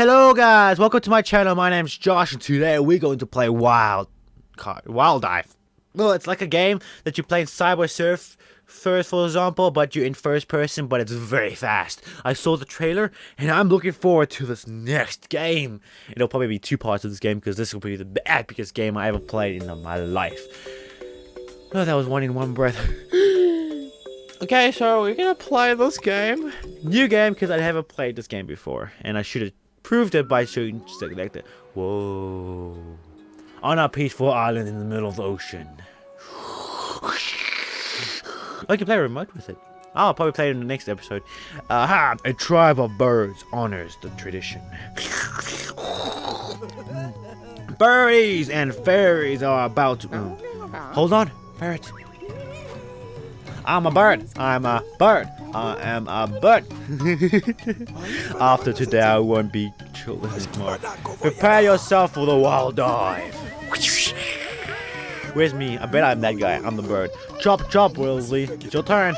Hello guys, welcome to my channel. My name's Josh and today we're going to play Wild Wild Dive. Well, it's like a game that you play in Subway Surf first, for example, but you're in first person, but it's very fast. I saw the trailer and I'm looking forward to this next game. It'll probably be two parts of this game because this will be the epicest game I ever played in my life. Oh, that was one in one breath. okay, so we're gonna play this game. New game because I haven't played this game before, and I should have proved it by shooting like that. Whoa. On a peaceful island in the middle of the ocean. I can play remote with it. I'll probably play it in the next episode. Aha! A tribe of birds honors the tradition. Birdies and fairies are about to... Mm. Hold on, ferret. I'm a bird. I'm a bird. I am a bird. After today, I won't be anymore. Prepare yourself for the wild dive. Where's me? I bet I'm that guy. I'm the bird. Chop, chop, Wilsley. It's your turn.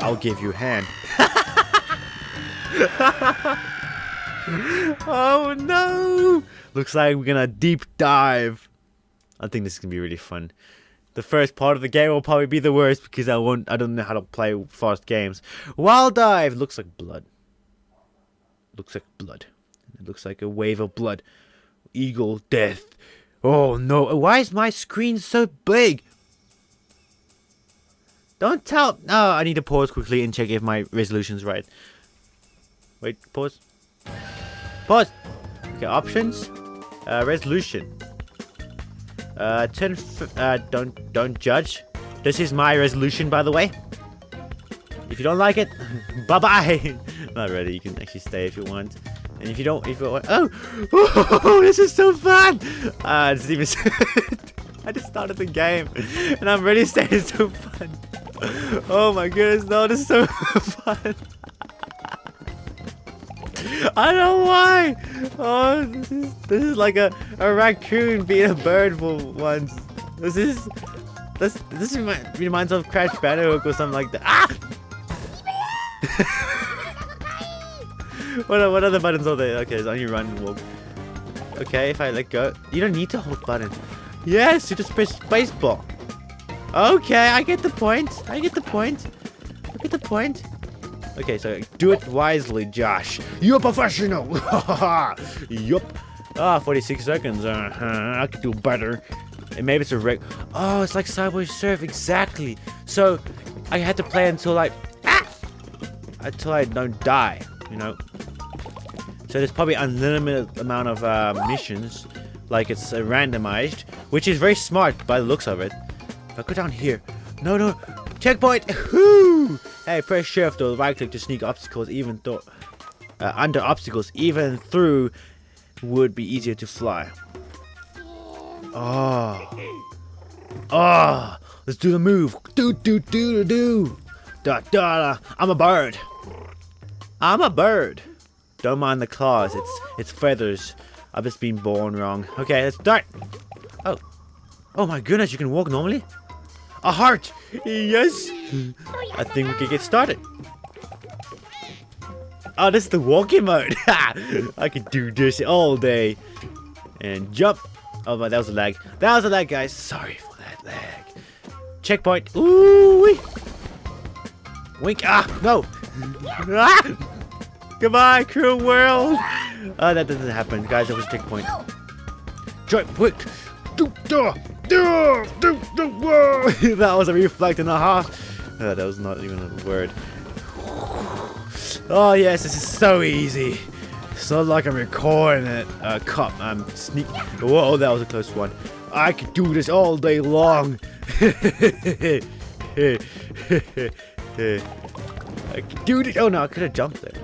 I'll give you a hand. oh no! Looks like we're gonna deep dive. I think this is gonna be really fun. The first part of the game will probably be the worst because I won't. I don't know how to play fast games. Wild dive looks like blood. Looks like blood. It looks like a wave of blood. Eagle death. Oh no! Why is my screen so big? Don't tell. No, I need to pause quickly and check if my resolution's right. Wait, pause. Pause. Okay, options. Uh, resolution. Uh, turn. uh, don't don't judge. This is my resolution, by the way. If you don't like it, bye bye. Not ready. You can actually stay if you want. And if you don't, if you want, oh, oh, this is so fun. It's even. I just started the game, and I'm ready to say it's so fun. Oh my goodness, no, this is so fun. I don't know why. Oh, this is this is like a, a raccoon being a bird for once. This is this this reminds, reminds of Crash Bandicoot or something like that. Ah! What are, what other buttons are there? Okay, so only run and walk. Okay, if I let go, you don't need to hold button. Yes, you just press space spacebar. Okay, I get the point. I get the point. I get the point. Okay, so do it wisely, Josh. You're a professional. yup. Ah, 46 seconds. Uh -huh. I could do better. And maybe it's a rig. Oh, it's like Subway Surf. Exactly. So I had to play until like ah, until I don't die. You know. So there's probably unlimited amount of uh, missions. Like it's uh, randomized, which is very smart by the looks of it. If I go down here. No, no. Checkpoint! Hey, press shift or right click to sneak obstacles even though under obstacles even through would be easier to fly. Oh. Oh. Let's do the move. Do do do do do. Da da da. I'm a bird. I'm a bird. Don't mind the claws. It's it's feathers. I've just been born wrong. Okay, let's start. Oh. Oh my goodness, you can walk normally? A heart! Yes! I think we can get started. Oh, this is the walking mode. I can do this all day. And jump. Oh, my, that was a lag. That was a lag, guys. Sorry for that lag. Checkpoint. Ooh! -wee. Wink. Ah, no. ah! Goodbye, cruel world. Oh, that doesn't happen. Guys, that was a tick checkpoint. Jump, quick. Do, do. do do! Whoa! that was a reflect and a half. Uh, that was not even a word. Oh yes, this is so easy. It's not like I'm recording it. Uh, cup, I'm sneak. Whoa, that was a close one. I could do this all day long. I could do this. Oh no, I could have jumped there.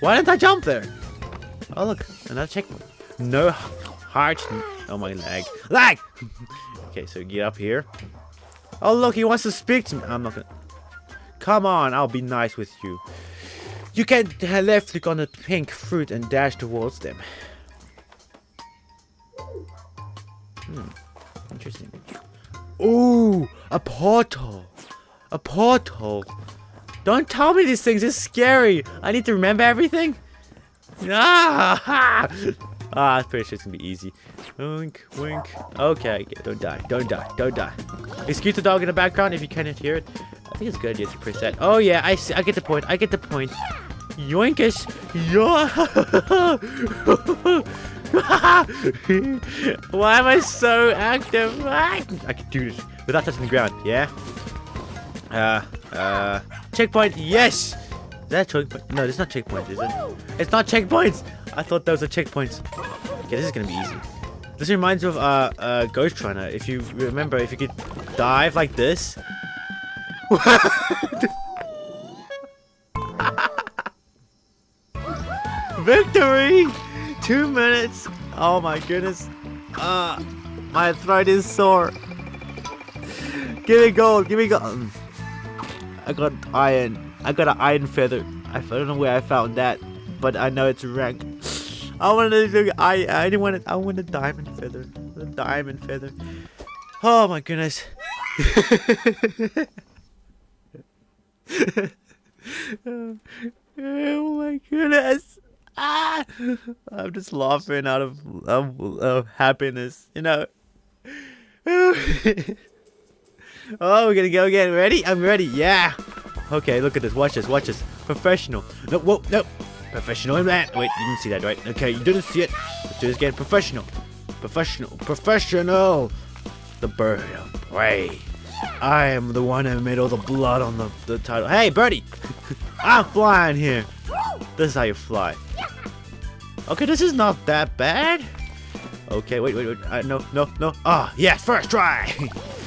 Why didn't I jump there? Oh look, another checkpoint. No heart. Oh my leg. Lag! Okay, so get up here. Oh, look, he wants to speak to me. I'm not gonna... Come on, I'll be nice with you. You can left click on the pink fruit and dash towards them. Hmm, interesting. Ooh, a portal. A portal. Don't tell me these things, it's scary. I need to remember everything. Ah! ah, I'm pretty sure it's gonna be easy. Wink, wink. Okay, don't die, don't die, don't die. Excuse the dog in the background if you can't hear it. I think it's a good idea to press that. Oh yeah, I see, I get the point. I get the point. Yoinkus! Yo! Why am I so active? I can do this without touching the ground. Yeah. Uh. Uh. Checkpoint. Yes. Is that a checkpoint? No, it's not checkpoint, is it? It's not checkpoints. I thought those were checkpoints. Okay, this is gonna be easy. This reminds me of uh, uh, Ghostrunner. If you remember, if you could dive like this. Victory! Two minutes. Oh my goodness. Uh, my throat is sore. Give me gold. Give me gold. I got iron. I got an iron feather. I don't know where I found that, but I know it's rank. I wanted to. I I didn't want it. I want a diamond feather. A diamond feather. Oh my goodness. oh my goodness. Ah! I'm just laughing out of, of, of happiness, you know. oh, we're gonna go again. Ready? I'm ready. Yeah. Okay, look at this. Watch this. Watch this. Professional. No, whoa, no. Professional man. Wait, you didn't see that, right? Okay, you didn't see it. Let's do this again. Professional. Professional. Professional. The bird of prey. I am the one who made all the blood on the, the title. Hey, birdie! I'm flying here. This is how you fly. Okay, this is not that bad. Okay, wait, wait, wait. Uh, no, no, no. Ah, yes, first try.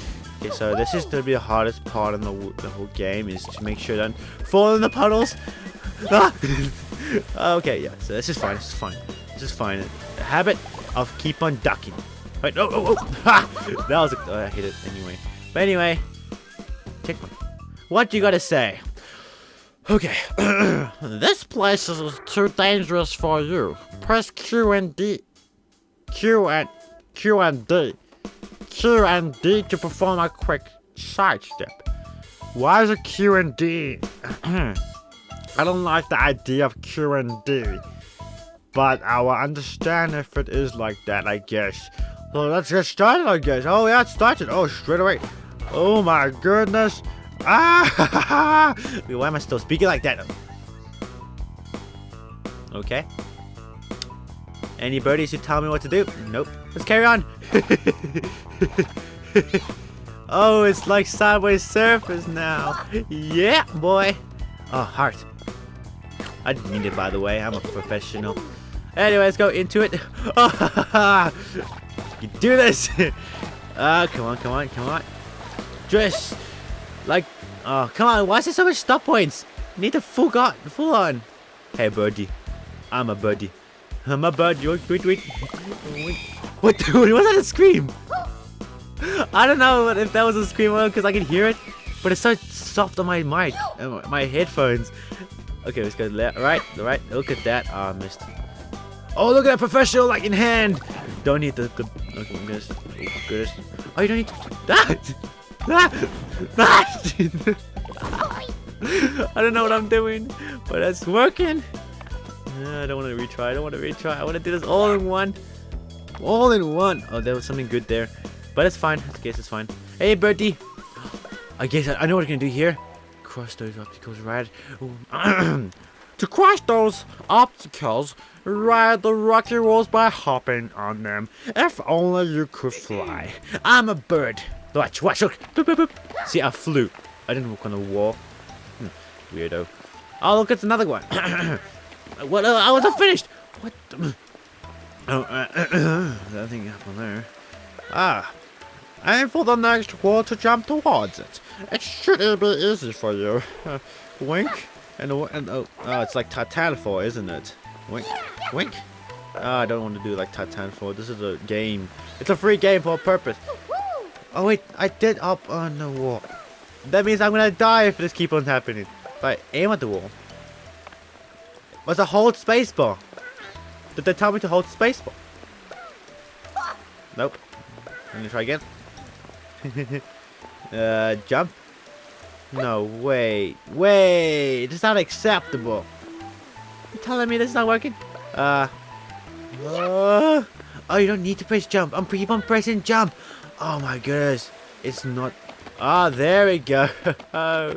okay, so this is gonna be the hardest part in the, the whole game is to make sure that fall in the puddles. Okay, yeah. So this is fine. This is fine. This is fine. The habit of keep on ducking. Wait, oh, oh, oh. Ha! That was. A, oh, I hit it anyway. But anyway, checkpoint. What you gotta say? Okay, this place is too dangerous for you. Press Q and D. Q and Q and D. Q and D to perform a quick sidestep. Why is it Q and D? I don't like the idea of Q and D. But I will understand if it is like that, I guess. So let's get started, I guess. Oh yeah, it started. Oh, straight away. Oh my goodness. Ah! Wait, why am I still speaking like that? Okay. Any birdies who tell me what to do? Nope. Let's carry on. oh, it's like sideways surfers now. Yeah, boy. Oh, heart. I didn't mean it, by the way. I'm a professional. Anyway, let's go into it. Oh, you do this. Ah, uh, come on, come on, come on. Dress like, oh, come on. Why is there so much stop points? need to full on, full on. Hey, birdie. I'm a birdie. I'm a birdie. Wait, wait, wait. What? Was that a scream? I don't know if that was a scream or because I can hear it, but it's so soft on my mic, uh, my headphones. Okay, let's go left, right, right. Look at that. Ah, oh, missed. Oh, look at that professional like in hand. Don't need the. the okay, goodness. Oh, goodness. Oh, you don't need that. I don't know what I'm doing, but it's working. I don't want to retry. I don't want to retry. I want to do this all in one. All in one. Oh, there was something good there. But it's fine. I guess it's fine. Hey, Bertie. I guess I, I know what I'm going to do here. Cross those obstacles right. to cross those obstacles, ride the rocky walls by hopping on them. If only you could fly. I'm a bird. Watch, watch, look. Boop, boop, boop. See, I flew. I didn't walk on the wall. Hmm, weirdo. Oh, look, it's another one. what? Uh, I wasn't finished. What? The? Oh, uh, nothing happened there. Ah. Aim for the next wall to jump towards it. It should be easy for you. Uh, wink. And, and oh, oh, it's like Titanfall, isn't it? Wink. Wink. Oh, I don't want to do like Titanfall. This is a game. It's a free game for a purpose. Oh wait, I did up on the wall. That means I'm gonna die if this keeps on happening. I aim at the wall. Was a hold spacebar? Did they tell me to hold spacebar? Nope. Let me try again. uh, jump? No, wait. Wait! It's not acceptable. You're telling me this is not working? Uh, uh, oh, you don't need to press jump. I'm keep on pressing jump. Oh my goodness. It's not. Ah, there we go. oh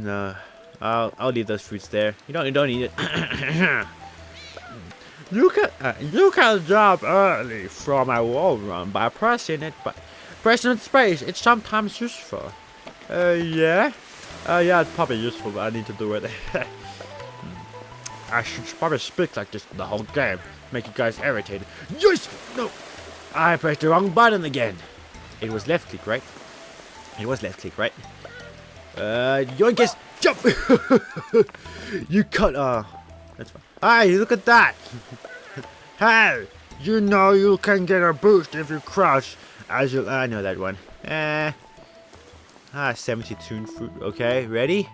no. I'll I'll leave those fruits there. You don't you don't need it. you can uh, you can jump early from a wall run by pressing it by pressing space. It's sometimes useful. Uh yeah. Uh yeah, it's probably useful, but I need to do it. I should probably speak like this the whole game, make you guys irritated. Yes! No! I pressed the wrong button again. It was left click, right? It was left click, right? Uh, yoinkers! Jump! you cut, uh, that's fine. Hey, look at that! hey! You know you can get a boost if you crush, as you, I know that one. Eh. Ah, 72 fruit, okay, ready?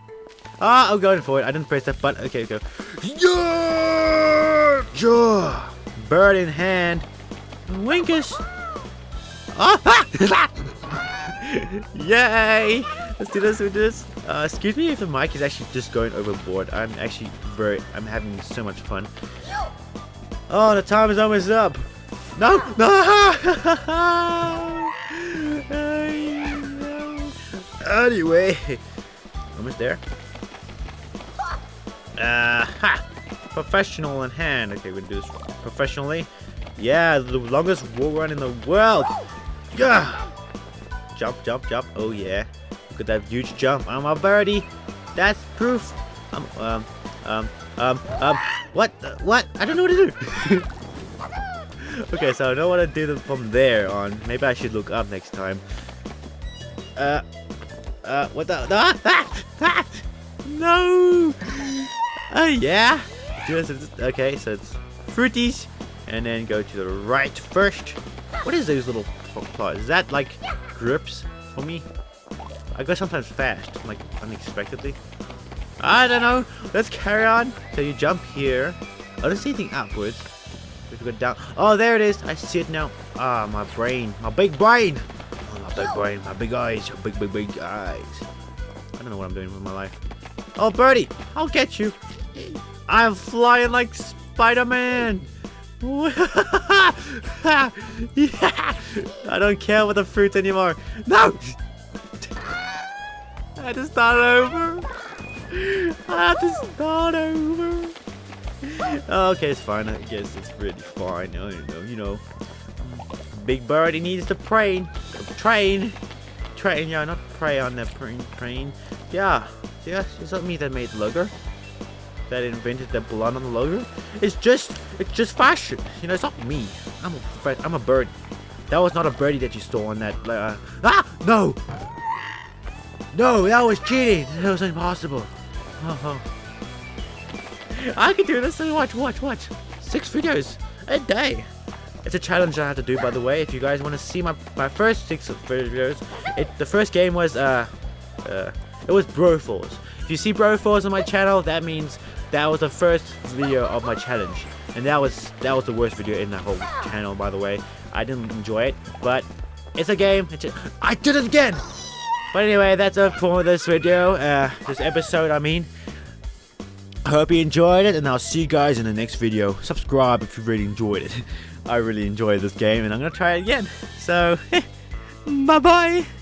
Ah, I'm going for it. I didn't press that button. Okay, go. Yeah! yeah! Bird in hand. Winkus. Ah! Yay! Let's do this. Let's do this. Uh, excuse me if the mic is actually just going overboard. I'm actually very. I'm having so much fun. Oh, the time is almost up. No! No! anyway, almost there. Uh, ha! Professional in hand. Okay, we're gonna do this professionally. Yeah, the longest wall run in the world. Yeah. Jump, jump, jump. Oh yeah. Look at that huge jump. I'm a birdie. That's proof. Um, um, um, um, um. What? Uh, what? I don't know what to do. okay, so I know what to do from there on. Maybe I should look up next time. Uh, uh, what the? Ah, ah, ah, no! Oh, yeah. Okay, so it's fruities. And then go to the right first. What is those little claws? Is that like grips for me? I go sometimes fast, like unexpectedly. I don't know. Let's carry on. So you jump here. I don't see anything upwards. If you go down. Oh, there it is. I see it now. Ah, my brain. My big brain. Oh, my big brain. My big eyes. My big, big, big eyes. I don't know what I'm doing with my life. Oh, birdie. I'll get you. I'm flying like Spider-Man. yeah. I don't care about the fruit anymore. No! I had to start over. I have to start over. Okay, it's fine. I guess it's really fine. I don't know, you know. Big Birdie needs to train. Train. Train, yeah, not pray on the train. Train. Yeah. Yeah, it's not me that made the that invented the blood on the logo. It's just, it's just fashion. You know, it's not me. I'm a, I'm a bird. That was not a birdie that you stole on that. Uh, ah, no, no, that was cheating. That was impossible. Oh, oh. I can do this. Watch, watch, watch. Six videos a day. It's a challenge I have to do, by the way. If you guys want to see my my first six videos, it the first game was uh, uh, it was Broforce. If you see Broforce on my channel, that means that was the first video of my challenge. And that was that was the worst video in the whole channel, by the way. I didn't enjoy it, but it's a game. It's a, I did it again! But anyway, that's it for this video, uh, this episode, I mean. I hope you enjoyed it, and I'll see you guys in the next video. Subscribe if you really enjoyed it. I really enjoyed this game, and I'm going to try it again. So, bye-bye!